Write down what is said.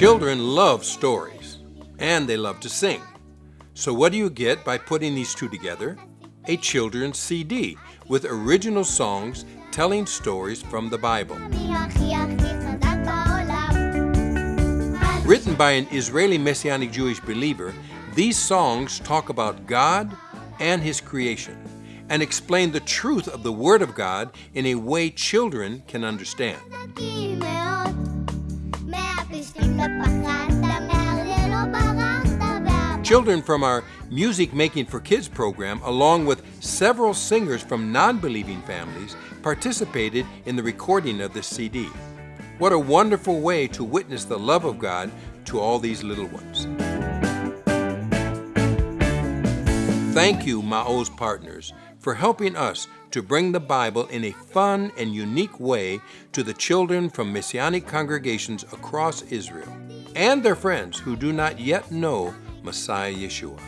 Children love stories, and they love to sing. So what do you get by putting these two together? A children's CD with original songs telling stories from the Bible. Written by an Israeli Messianic Jewish believer, these songs talk about God and His creation and explain the truth of the Word of God in a way children can understand. Children from our Music Making for Kids program, along with several singers from non-believing families, participated in the recording of this CD. What a wonderful way to witness the love of God to all these little ones. Thank you, Maoz partners, for helping us to bring the Bible in a fun and unique way to the children from Messianic congregations across Israel and their friends who do not yet know Messiah Yeshua.